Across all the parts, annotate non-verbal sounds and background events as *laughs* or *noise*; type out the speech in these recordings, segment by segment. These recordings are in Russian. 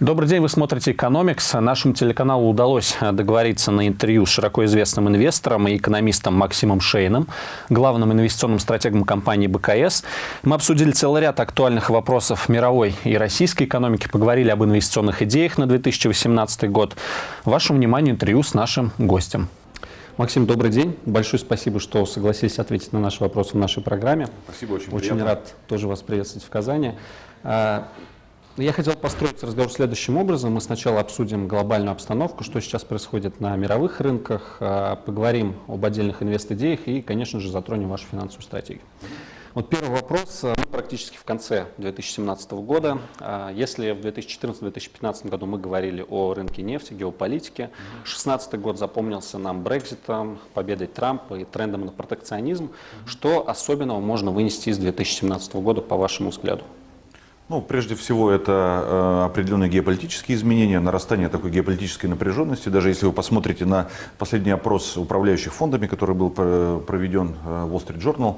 Добрый день, вы смотрите «Экономикс». Нашему телеканалу удалось договориться на интервью с широко известным инвестором и экономистом Максимом Шейном, главным инвестиционным стратегом компании БКС. Мы обсудили целый ряд актуальных вопросов мировой и российской экономики, поговорили об инвестиционных идеях на 2018 год. Вашему вниманию интервью с нашим гостем. Максим, добрый день. Большое спасибо, что согласились ответить на наши вопросы в нашей программе. Спасибо, очень Очень приятно. рад тоже вас приветствовать в Казани. А, Я хотел построить разговор следующим образом. Мы сначала обсудим глобальную обстановку, что сейчас происходит на мировых рынках, а, поговорим об отдельных инвест-идеях и, конечно же, затронем вашу финансовую стратегию. Вот первый вопрос. Мы практически в конце 2017 года. А, Если в 2014-2015 году мы говорили о рынке нефти, геополитике, 2016 год запомнился нам Брекзитом, победой Трампа и трендом на протекционизм. Что особенного можно вынести из 2017 года, по вашему взгляду? Ну, прежде всего, это э, определенные геополитические изменения, нарастание такой геополитической напряженности. Даже если вы посмотрите на последний опрос управляющих фондами, который был про- проведен э, Wall Street Journal,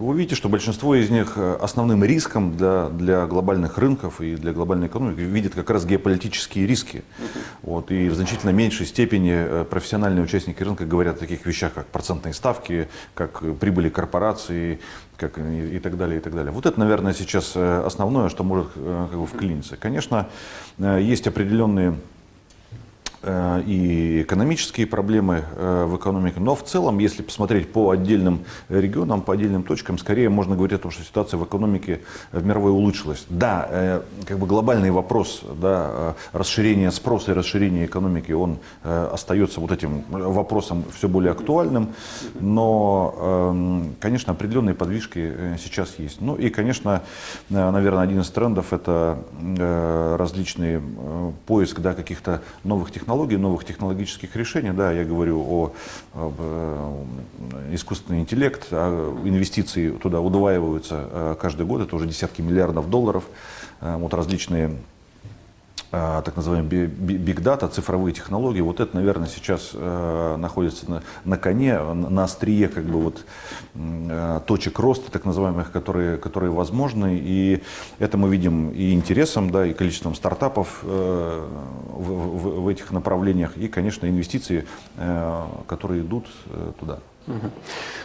вы увидите, что большинство из них э, основным риском для, для глобальных рынков и для глобальной экономики видят как раз геополитические риски. Вот, и в значительно меньшей степени э, профессиональные участники рынка говорят о таких вещах, как процентные ставки, как э, прибыли корпораций, как и, и так далее, и так далее. Вот это, наверное, сейчас основное, что может как бы вклиниться. Конечно, есть определенные и экономические проблемы э, в экономике. Но в целом, если посмотреть по отдельным регионам, по отдельным точкам, скорее можно говорить о том, что ситуация в экономике в мировой улучшилась. Да, э, как бы глобальный вопрос да, э, расширения спроса и расширения экономики, он э, остается вот этим вопросом все более актуальным. Но, эм, конечно, определенные подвижки э, сейчас есть. Ну и, конечно, э, наверное, один из трендов это э, различные э, поиск да, каких-то новых технологий, новых технологических решений. Да, я говорю о, об, э, искусственный интеллект, а инвестиции туда удваиваются э, каждый год, это уже десятки миллиардов долларов. Э, Вот различные так называемые биг дата, цифровые технологии, вот это, наверное, сейчас э, находится на, на коне, на, острие как бы вот э, точек роста, так называемых, которые, которые возможны, и это мы видим и интересом, да, и количеством стартапов э, в, в- в этих направлениях, и, конечно, инвестиции, которые идут туда.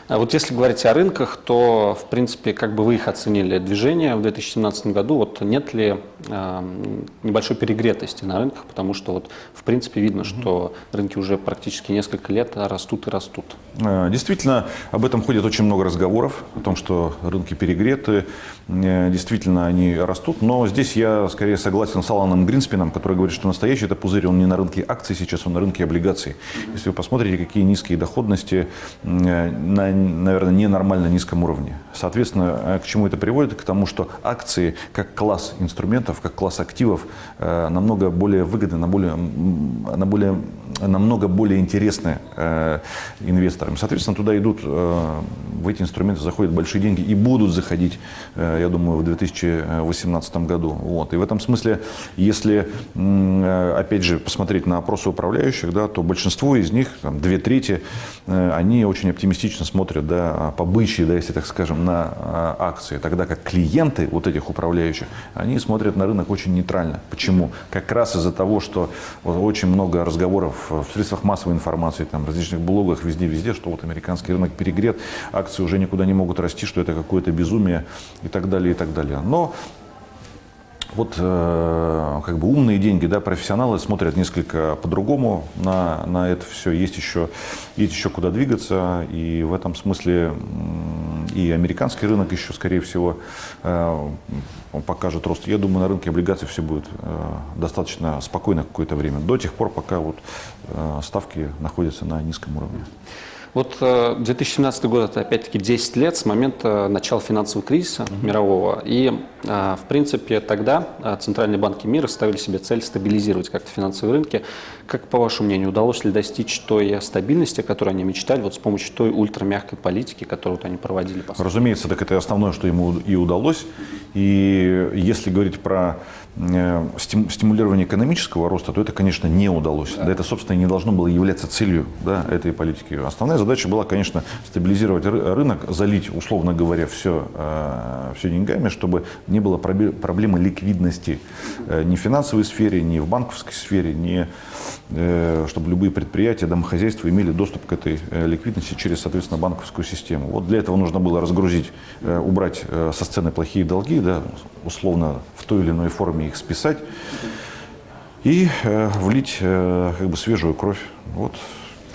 А вот если говорить о рынках, то, в принципе, как бы вы их оценили движение в 2017 году? Вот нет ли э, небольшой перегретости на рынках? Потому что, вот, в принципе, видно, что рынки уже практически несколько лет растут и растут. Э, Действительно, об этом ходит очень много разговоров, о том, что рынки перегреты, Э, действительно они растут, но здесь я скорее согласен с Аланом Гринспеном, который говорит, что настоящий это пузырь, он не на рынке акций сейчас, он на рынке облигаций. Если вы посмотрите, какие низкие доходности э, на, наверное, ненормально низком уровне. Соответственно, э, к чему это приводит? К тому, что акции как класс инструментов, как класс активов э, намного более выгодны, на более, на более, намного более интересны э, инвесторам. Соответственно, туда идут, э, в эти инструменты заходят большие деньги и будут заходить, э, я думаю, в 2018 году. Вот. И в этом смысле, если, э, опять же, посмотреть на опросы управляющих, да, то большинство из них, там, две трети, э, они очень оптимистично смотрят, да, по бычьи, да, если так скажем, на э, акции. Тогда как клиенты вот этих управляющих, они смотрят на рынок очень нейтрально. Почему? Как раз из-за того, что очень много разговоров в средствах массовой информации, там, различных блогах, везде-везде, что вот американский рынок перегрет, акции уже никуда не могут расти, что это какое-то безумие и так далее, и так далее. Но вот э, как бы умные деньги, да, профессионалы смотрят несколько по-другому на, на это все. Есть еще, есть еще куда двигаться, и в этом смысле и американский рынок еще, скорее всего, э, покажет рост. Я думаю, на рынке облигаций все будет э, достаточно спокойно какое-то время, до тех пор, пока вот э, ставки находятся на низком уровне. Вот э, 2017 год – это опять-таки 10 лет с момента начала финансового кризиса мирового. И, э, в принципе, тогда э, центральные банки мира ставили себе цель стабилизировать как-то финансовые рынки. Как, по вашему мнению, удалось ли достичь той стабильности, о которой они мечтали, вот с помощью той ультрамягкой политики, которую вот они проводили? по? Разумеется, так это основное, что ему и удалось. И если говорить про э, стимулирование экономического роста, то это, конечно, не удалось. Да. это, собственно, не должно было являться целью да, этой политики. Основная задача была, конечно, стабилизировать рынок, залить, условно говоря, все, э, все деньгами, чтобы не было проблемы ликвидности э, ни в финансовой сфере, ни в банковской сфере, ни чтобы любые предприятия, домохозяйства имели доступ к этой ликвидности через, соответственно, банковскую систему. Вот для этого нужно было разгрузить, убрать со сцены плохие долги, да, условно в той или иной форме их списать и э, влить э, как бы свежую кровь. Вот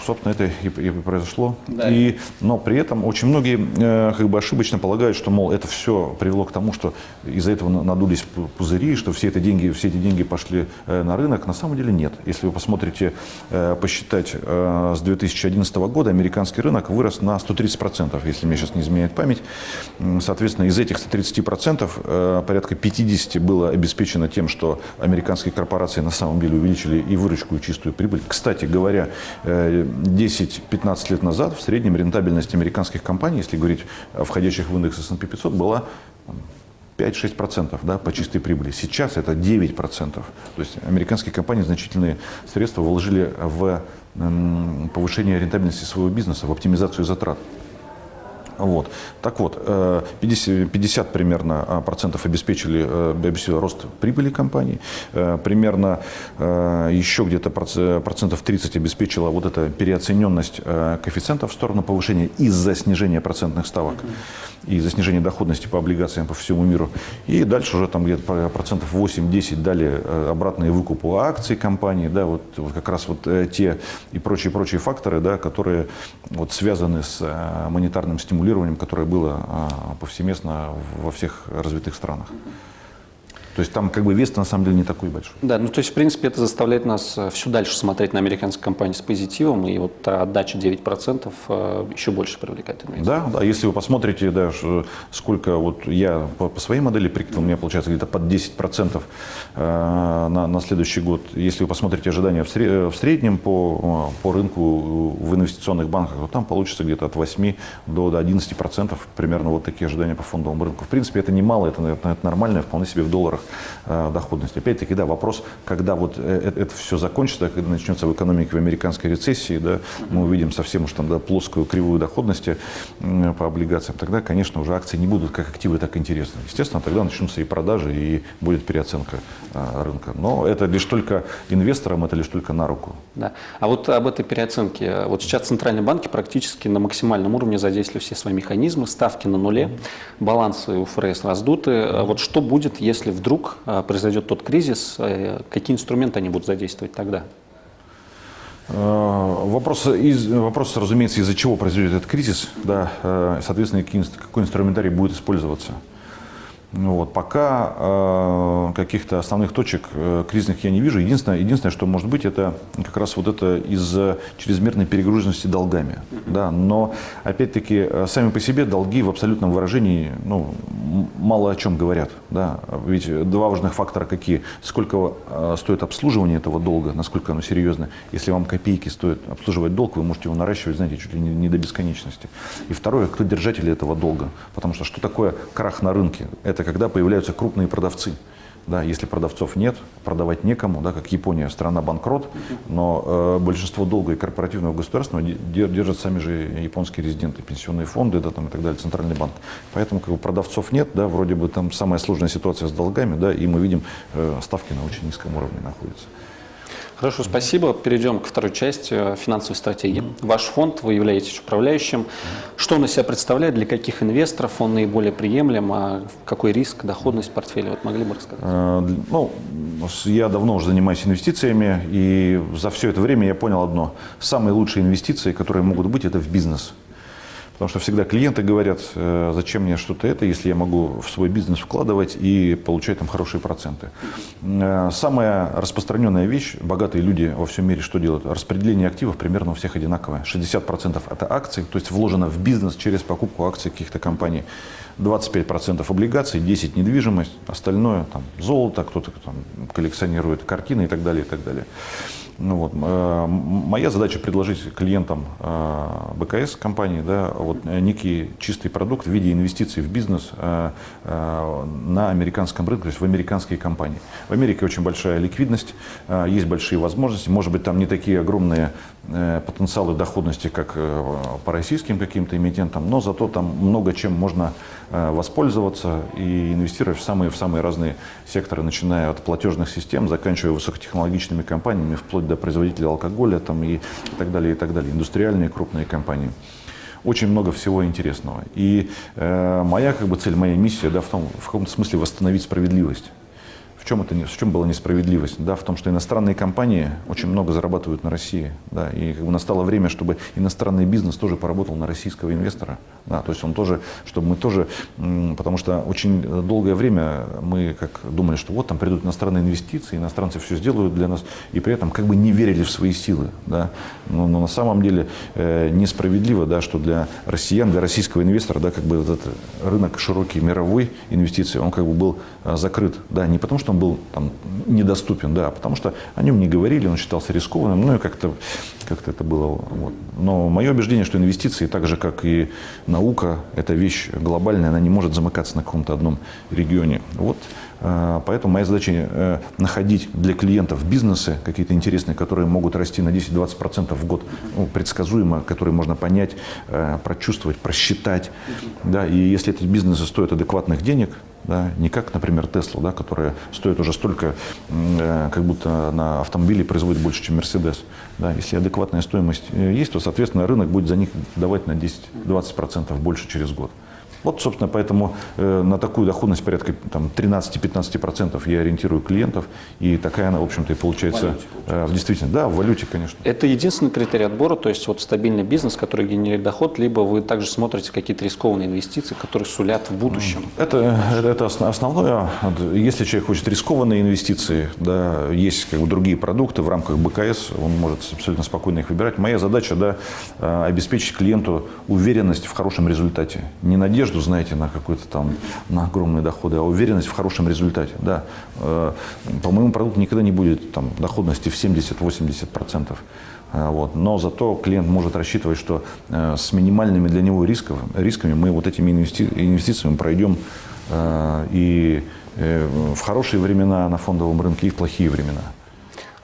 собственно, это и, и произошло. Да. И, но при этом очень многие э, как бы ошибочно полагают, что, мол, это все привело к тому, что из-за этого надулись пузыри, что все, это деньги, все эти деньги пошли э, на рынок. На самом деле нет. Если вы посмотрите, э, посчитать э, с 2011 года, американский рынок вырос на 130%, если мне сейчас не изменяет память. Соответственно, из этих 130% э, порядка 50 было обеспечено тем, что американские корпорации на самом деле увеличили и выручку, и чистую прибыль. Кстати говоря, э, 10-15 лет назад в среднем рентабельность американских компаний, если говорить о входящих в индекс S&P 500, была 5-6% да, по чистой прибыли. Сейчас это 9%. То есть американские компании значительные средства вложили в повышение рентабельности своего бизнеса, в оптимизацию затрат. Вот. Так вот, 50, э, 50 примерно а, процентов обеспечили, э, обеспечили рост прибыли компании, э, примерно еще где-то процентов 30 обеспечила вот эта переоцененность коэффициентов в сторону повышения из-за снижения процентных ставок и из-за снижения доходности по облигациям по всему миру. И дальше уже там где-то процентов 8-10 дали обратные выкупы акций компании, да, вот, вот как раз вот те и прочие-прочие факторы, да, которые вот связаны с монетарным стимулированием регулированием, которое было а, повсеместно во всех развитых странах. То есть там как бы вес на самом деле не такой большой. Да, ну то есть в принципе это заставляет нас э, все дальше смотреть на американские компании с позитивом, и вот отдача 9% э, еще больше привлекает инвесторов. Да, да, если вы посмотрите, да, сколько вот я по, по своей модели прикинул, у меня получается где-то под 10% э, на, на следующий год. Если вы посмотрите ожидания в среднем по, по рынку в инвестиционных банках, то там получится где-то от 8 до, до 11% примерно вот такие ожидания по фондовому рынку. В принципе, это немало, это, это нормально, вполне себе в долларах э, доходность. Опять-таки, да, вопрос, когда вот э, это, это все закончится, когда начнется в экономике в американской рецессии, да, мы увидим совсем уж там да, плоскую кривую доходности э, по облигациям, тогда, конечно, уже акции не будут как активы, так интересны. Естественно, тогда начнутся и продажи, и будет переоценка э, рынка. Но это лишь только инвесторам, это лишь только на руку. Да. А вот об этой переоценке. Вот сейчас центральные банки практически на максимальном уровне задействовали все свои механизмы, ставки на нуле, балансы у ФРС раздуты. Вот что будет, если вдруг вдруг а, произойдет тот кризис, э, какие инструменты они будут задействовать тогда? Э, вопрос, из, вопрос, разумеется, из-за чего произойдет этот кризис, да, э, соответственно, какой инструментарий будет использоваться. Ну вот, пока э, каких-то основных точек э, кризисных я не вижу. Единственное, единственное, что может быть, это как раз вот это из-за чрезмерной перегруженности долгами. Да? Но, опять-таки, э, сами по себе долги в абсолютном выражении ну, мало о чем говорят. Да? Ведь два важных фактора какие? Сколько э, стоит обслуживание этого долга, насколько оно серьезно. Если вам копейки стоит обслуживать долг, вы можете его наращивать, знаете, чуть ли не, не до бесконечности. И второе, кто держатели этого долга. Потому что что такое крах на рынке? Это это когда появляются крупные продавцы. Да, если продавцов нет, продавать некому, да, как Япония, страна банкрот, но э, большинство долга и корпоративного государства держат сами же японские резиденты, пенсионные фонды да, там, и так далее, центральный банк. Поэтому как бы, продавцов нет, да, вроде бы там самая сложная ситуация с долгами, да, и мы видим, э, ставки на очень низком уровне находятся. Хорошо, спасибо. Перейдем к второй части э, финансовой стратегии. Ваш фонд, вы являетесь управляющим. Что он из себя представляет, для каких инвесторов он наиболее приемлем, а какой риск, доходность портфеля? Вот могли бы рассказать? Э, ну, я давно уже занимаюсь инвестициями, и за все это время я понял одно. Самые лучшие инвестиции, которые могут быть, это в бизнес. Потому что всегда клиенты говорят, э, зачем мне что-то это, если я могу в свой бизнес вкладывать и получать там хорошие проценты. Э, самая распространенная вещь, богатые люди во всем мире что делают? Распределение активов примерно у всех одинаковое. 60% это акции, то есть вложено в бизнес через покупку акций каких-то компаний. 25% облигаций, 10% недвижимость, остальное там золото, кто-то там коллекционирует картины и так далее, и так далее. Ну, вот, моя задача предложить клиентам э, БКС компании да, вот, э, некий чистый продукт в виде инвестиций в бизнес э, на американском рынке, то есть в американские компании. В Америке очень большая ликвидность, есть большие возможности, может быть там не такие огромные потенциалы доходности, как по российским каким-то эмитентам, но зато там много чем можно воспользоваться и инвестировать в самые, в самые разные секторы, начиная от платежных систем, заканчивая высокотехнологичными компаниями, вплоть до производителей алкоголя там, и, и так далее, и так далее, индустриальные крупные компании. Очень много всего интересного. И э, моя как бы, цель, моя миссия да, в, том, в каком-то смысле восстановить справедливость. В чем, это, в чем была несправедливость? Да, в том, что иностранные компании очень много зарабатывают на России. Да, и как бы настало время, чтобы иностранный бизнес тоже поработал на российского инвестора. Да, то есть он тоже, чтобы мы тоже, потому что очень долгое время мы как думали, что вот там придут иностранные инвестиции, иностранцы все сделают для нас, и при этом как бы не верили в свои силы. Да. Но, но на самом деле э, несправедливо, да, что для россиян, для российского инвестора, да, как бы этот рынок широкий мировой инвестиций, он как бы был э, закрыт. Да, не потому он был там, недоступен, да, потому что о нем не говорили, он считался рискованным, ну и как-то как это было. Вот. Но мое убеждение, что инвестиции, так же как и наука, это вещь глобальная, она не может замыкаться на каком-то одном регионе. Вот. Э, поэтому моя задача э, находить для клиентов бизнесы какие-то интересные, которые могут расти на 10-20% в год, ну, предсказуемо, которые можно понять, э, прочувствовать, просчитать. Да, и если эти бизнесы стоят адекватных денег, да, не как, например, Тесла, да, которая стоит уже столько, э, как будто на автомобиле производит больше, чем Мерседес. Да. Если адекватная стоимость есть, то, соответственно, рынок будет за них давать на 10-20% больше через год. Вот, собственно, поэтому э, на такую доходность порядка там, 13-15% я ориентирую клиентов, и такая она, в общем-то, и получается, валюте, получается. Э, в действительности. Да, в валюте, конечно. Это единственный критерий отбора, то есть вот стабильный бизнес, который генерирует доход, либо вы также смотрите какие-то рискованные инвестиции, которые сулят в будущем? Это, это основное. Если человек хочет рискованные инвестиции, да, есть как бы другие продукты в рамках БКС, он может абсолютно спокойно их выбирать. Моя задача да, э, обеспечить клиенту уверенность в хорошем результате. Не надежду, надежду, знаете, на какой-то там, на огромные доходы, а уверенность в хорошем результате. Да. Э, по моему продукту никогда не будет там, доходности в 70-80%. Э, вот. Но зато клиент может рассчитывать, что э, с минимальными для него рисков, рисками мы вот этими инвести инвестициями пройдем и в хорошие времена на фондовом рынке, и в плохие времена.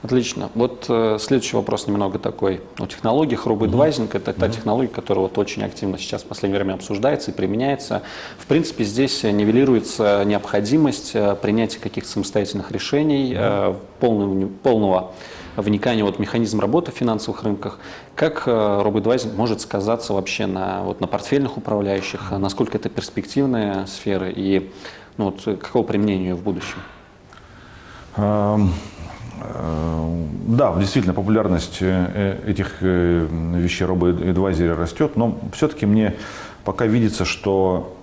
Отлично. Вот э, следующий вопрос немного такой о технологиях. Робоэдвайзинг mm-hmm. – это та mm-hmm. технология, которая вот очень активно сейчас в последнее время обсуждается и применяется. В принципе, здесь нивелируется необходимость э, принятия каких-то самостоятельных решений, mm-hmm. э, полного, полного вникания вот, в механизм работы в финансовых рынках. Как э, робоэдвайзинг может сказаться вообще на, вот, на портфельных управляющих? Насколько это перспективная сфера и ну, вот, какого применения в будущем? Um... Э, да, действительно, популярность э, этих э, вещей робо-эдвайзера растет, но все-таки мне пока видится, что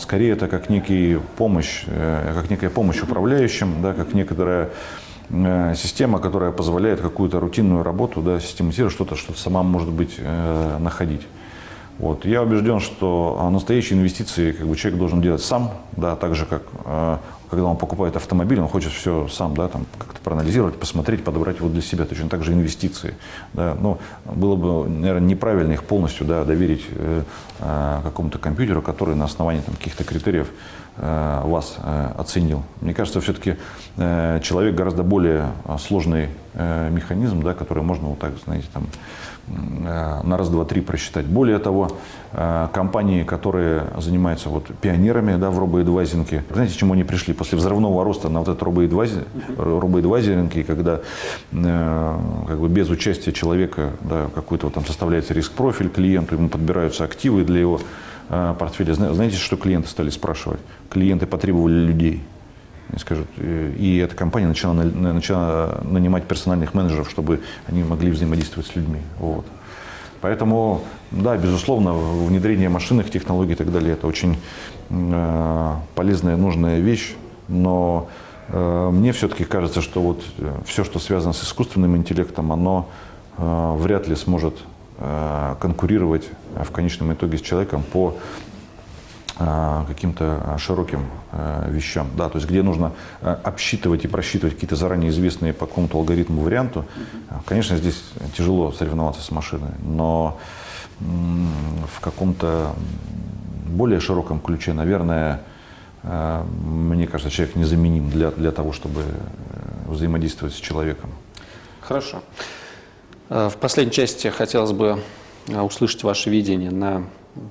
скорее это как некий помощь, как некая помощь управляющим, да, как некоторая система, которая позволяет какую-то рутинную работу да, систематизировать, что-то, что-то сама, может быть, находить. Вот. Я убежден, что настоящие инвестиции как бы, человек должен делать сам, да, так же, как когда он покупает автомобиль, он хочет все сам да, там, как-то проанализировать, посмотреть, подобрать его для себя. Точно так же инвестиции. Да. Но было бы, наверное, неправильно их полностью да, доверить э, э, какому-то компьютеру, который на основании там, каких-то критериев э, вас э, оценил. Мне кажется, все-таки э, человек гораздо более э, сложный э, механизм, да, который можно вот так, знаете, там, Э, на раз, два, три просчитать. Более того, э, компании, которые занимаются вот пионерами да, в робоэдвайзинге, знаете, чему они пришли? После взрывного роста на вот этот робоэдвайзинг, робоэдвайзинг когда э, как бы без участия человека да, какой-то вот там составляется риск-профиль клиенту, ему подбираются активы для его портфеля. Знаете, что клиенты стали спрашивать? Клиенты потребовали людей скажут, и эта компания начала, начала нанимать персональных менеджеров, чтобы они могли взаимодействовать с людьми. Вот. Поэтому, да, безусловно, внедрение машинных технологий и так далее – это очень э, полезная, нужная вещь, но э, мне все-таки кажется, что вот э, все, что связано с искусственным интеллектом, оно э, вряд ли сможет э, конкурировать в конечном итоге с человеком по э, каким-то широким э, вещам, да, то есть где нужно э, обсчитывать и просчитывать какие-то заранее известные по какому-то алгоритму варианту, конечно, здесь тяжело соревноваться с машиной, но в каком-то более широком ключе, наверное, мне кажется, человек незаменим для, для того, чтобы взаимодействовать с человеком. Хорошо. В последней части хотелось бы услышать ваше видение на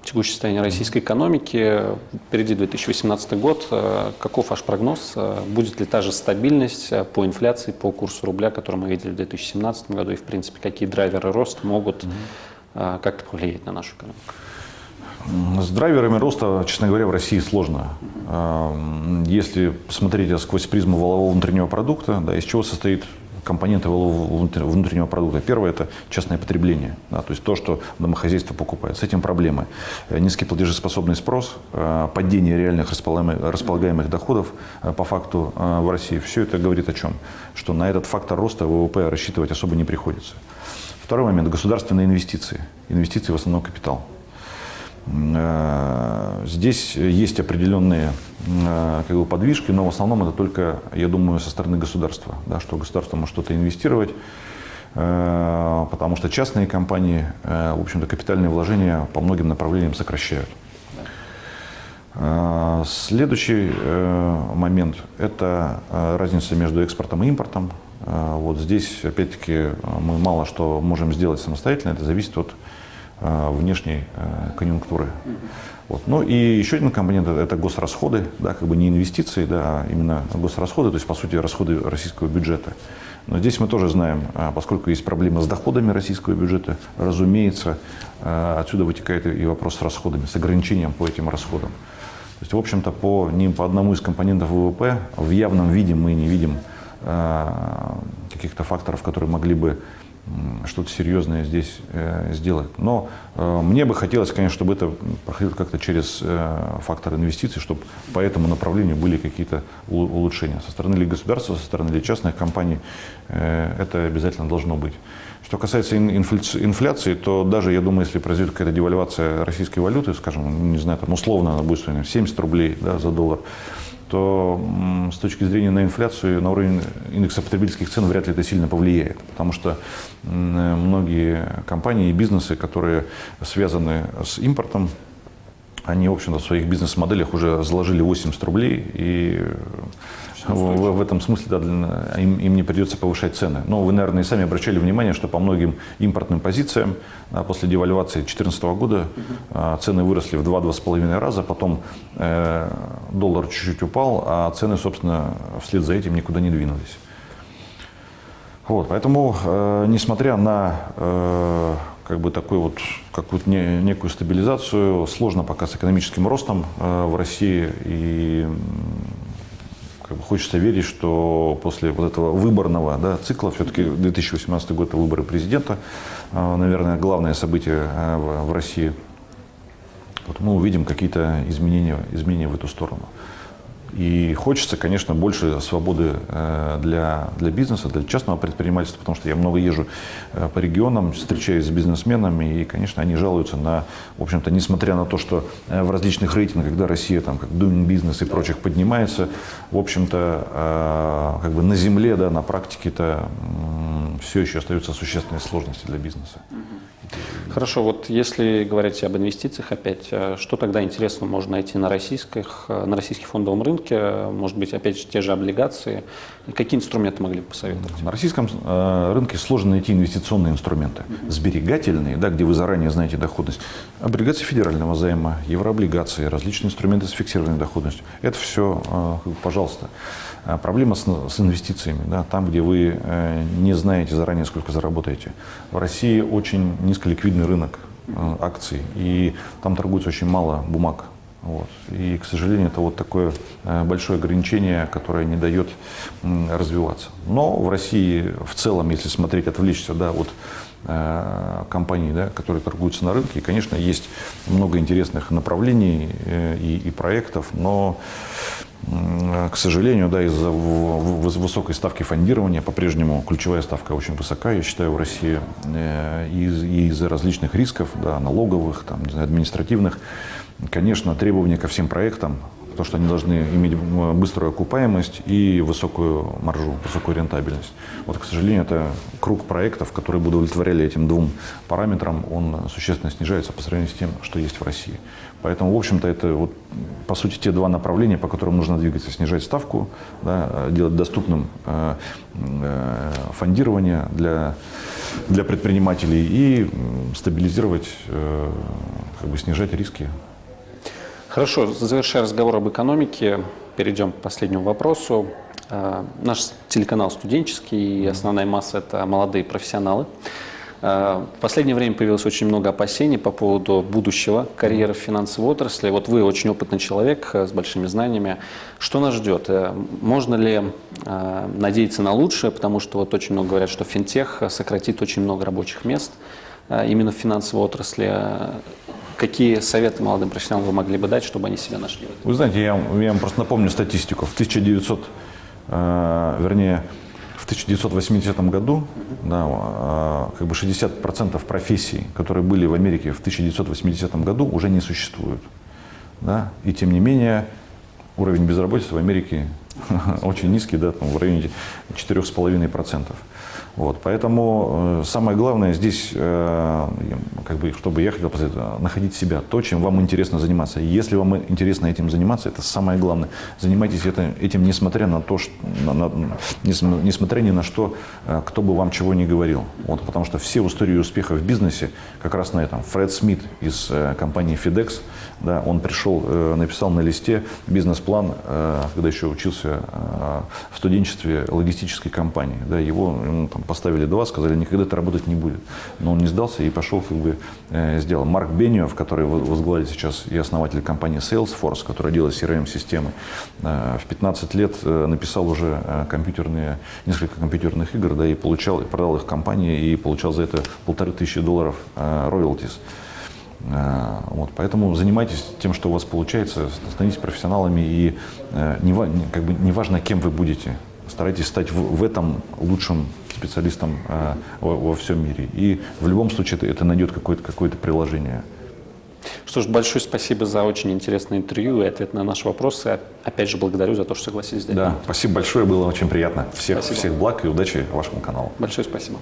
текущее состояние российской экономики. Впереди 2018 год. Э, каков ваш прогноз? Э, будет ли та же стабильность э, по инфляции, по курсу рубля, который мы видели в 2017 году? И, в принципе, какие драйверы роста могут mm-hmm. как-то повлиять на нашу экономику? С драйверами роста, честно говоря, в России сложно. Если посмотреть сквозь призму валового внутреннего продукта, да, из чего состоит компоненты внутреннего продукта. Первое – это частное потребление, да, то есть то, что домохозяйство покупает. С этим проблемы. Э, низкий платежеспособный спрос, э, падение реальных располагаемых доходов э, по факту в России. Все это говорит о чем? Что на этот фактор роста ВВП рассчитывать особо не приходится. Второй момент – государственные инвестиции. Инвестиции в основном капитал. Э, здесь есть определенные э, как бы, подвижки, но в основном это только, я думаю, со стороны государства, да, что государство может что-то инвестировать, э, потому что частные компании, в общем-то, капитальные вложения по многим направлениям сокращают. Следующий момент – это разница между экспортом и импортом. Вот здесь, опять-таки, мы мало что можем сделать самостоятельно, это зависит от внешней э, конъюнктуры. Вот. Ну и еще один компонент – это госрасходы, да, как бы не инвестиции, да, а именно госрасходы, то есть, по сути, расходы российского бюджета. Но здесь мы тоже знаем, а, поскольку есть проблема с доходами российского бюджета, разумеется, э, отсюда вытекает и вопрос с расходами, с ограничением по этим расходам. То есть, в общем-то, по, не по одному из компонентов ВВП в явном виде мы не видим каких-то факторов, которые могли бы что-то серьезное здесь э, сделать. Но э, мне бы хотелось, конечно, чтобы это проходило как-то через э, фактор инвестиций, чтобы по этому направлению были какие-то улучшения. Со стороны ли государства, со стороны ли частных компаний это обязательно должно быть. Что касается инфляции, то даже, я думаю, если произойдет какая-то девальвация российской валюты, скажем, не знаю, там условно она будет стоить 70 рублей да, за доллар, то с точки зрения на инфляцию, на уровень индекса потребительских цен вряд ли это сильно повлияет. Потому что многие компании и бизнесы, которые связаны с импортом, они, в общем-то, в своих бизнес-моделях уже заложили 80 рублей, и в, в этом смысле да, им, им не придется повышать цены. Но вы, наверное, и сами обращали внимание, что по многим импортным позициям после девальвации 2014 года угу. цены выросли в 2-2,5 раза, потом э, доллар чуть-чуть упал, а цены, собственно, вслед за этим никуда не двинулись. Вот, поэтому, э, несмотря на э, как бы такую вот какую-то не, некую стабилизацию, сложно пока с экономическим ростом э, в России и как бы хочется верить, что после вот этого выборного да, цикла, все-таки 2018 год – это выборы президента, а, наверное, главное событие в, в России, вот мы увидим какие-то изменения, изменения в эту сторону. И хочется, конечно, больше свободы э, для, для бизнеса, для частного предпринимательства, потому что я много езжу э, по регионам, встречаюсь с бизнесменами, и, конечно, они жалуются на, в общем-то, несмотря на то, что э, в различных рейтингах, когда Россия, там, как doing business и прочих поднимается, в общем-то, как бы на земле, да, на практике-то все еще остаются существенные сложности для бизнеса. Хорошо, вот если говорить об инвестициях опять, что тогда интересно можно найти на, российских, на российском фондовом рынке? Может быть, опять же, те же облигации? Какие инструменты могли бы посоветовать? На российском э, рынке сложно найти инвестиционные инструменты. Сберегательные, да, где вы заранее знаете доходность. Облигации федерального займа, еврооблигации, различные инструменты с фиксированной доходностью. Это все, пожалуйста. Проблема с, с инвестициями, да, там, где вы не знаете заранее, сколько заработаете. В России очень низколиквидный рынок э, акций, и там торгуется очень мало бумаг. Вот. И, к сожалению, это вот такое э, большое ограничение, которое не дает развиваться. Но в России в целом, если смотреть, отвлечься да, от э, компаний, да, которые торгуются на рынке, конечно, есть много интересных направлений и, и проектов, но К сожалению, да, из-за высокой ставки фондирования, по-прежнему ключевая ставка очень высока, я считаю, в России, э, и из- и из-за различных рисков, да, налоговых, там, не знаю, административных, конечно, требования ко всем проектам, то, что они должны иметь м, быструю окупаемость и высокую маржу, высокую рентабельность. Вот, к сожалению, это круг проектов, которые бы удовлетворяли этим двум параметрам, он существенно снижается по сравнению с тем, что есть в России. Поэтому, в общем-то, это вот, по сути те два направления, по которым нужно двигаться. Снижать ставку, да, э, делать доступным э, э, фондирование для, для предпринимателей и стабилизировать, э, как бы снижать риски Хорошо, завершая разговор об экономике, перейдем к последнему вопросу. Э, Наш телеканал студенческий, и основная масса – это молодые профессионалы. Э, В последнее время появилось очень много опасений по поводу будущего карьеры в финансовой отрасли. Вот вы очень опытный человек э, с большими знаниями. Что нас ждет? Можно ли надеяться на лучшее? Потому что вот очень много говорят, что финтех сократит очень много рабочих мест именно в финансовой отрасли. Какие советы молодым профессионалам вы могли бы дать, чтобы они себя нашли? Вы знаете, я, я вам просто напомню статистику. В 1900, э, вернее, в 1980 году да, э, как бы 60% профессий, которые были в Америке в 1980 году, уже не существуют. Да? И тем не менее, уровень безработицы в Америке *laughs* очень низкий, да, там, в районе 4,5%. Вот, поэтому э, самое главное здесь, э, как бы, чтобы я хотел посоветовать, находить себя, то, чем вам интересно заниматься. Если вам интересно этим заниматься, это самое главное. Занимайтесь этим, несмотря на то, что, на- на- нес- несмотря ни на что, э, кто бы вам чего ни говорил. Вот, потому что все истории успеха в бизнесе как раз на этом. Фред Смит из э, компании FedEx, да, он пришел, э, написал на листе бизнес-план, э, когда еще учился э, в студенчестве логистической компании. Да, его ему там поставили два, сказали, никогда это работать не будет. Но он не сдался и пошел, как бы, э, сделал. Марк Бениов, который во- возглавляет сейчас и основатель компании Salesforce, которая делает CRM-системы, э, в 15 лет э, написал уже э, компьютерные, несколько компьютерных игр, да, и получал, и продал их компании, и получал за это полторы тысячи долларов э. Э, Вот, поэтому занимайтесь тем, что у вас получается, становитесь профессионалами и э, не- как бы, неважно, кем вы будете, старайтесь стать в, в этом лучшим специалистом э, во, во всем мире. И в любом случае это, это найдет какое-то какое приложение. Что ж, большое спасибо за очень интересное интервью и ответ на наши вопросы. Опять же, благодарю за то, что согласились. Да, спасибо большое, было очень приятно. Всех, Спасибо. всех благ и удачи вашему каналу. Большое спасибо.